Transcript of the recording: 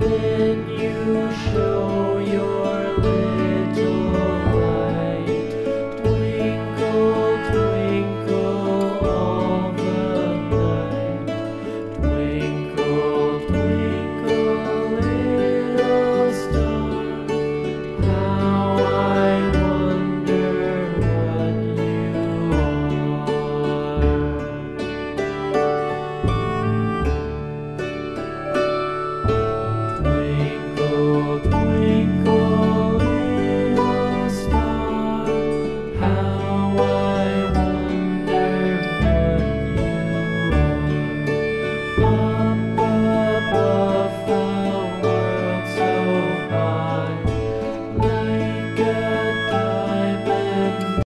then you show your lips.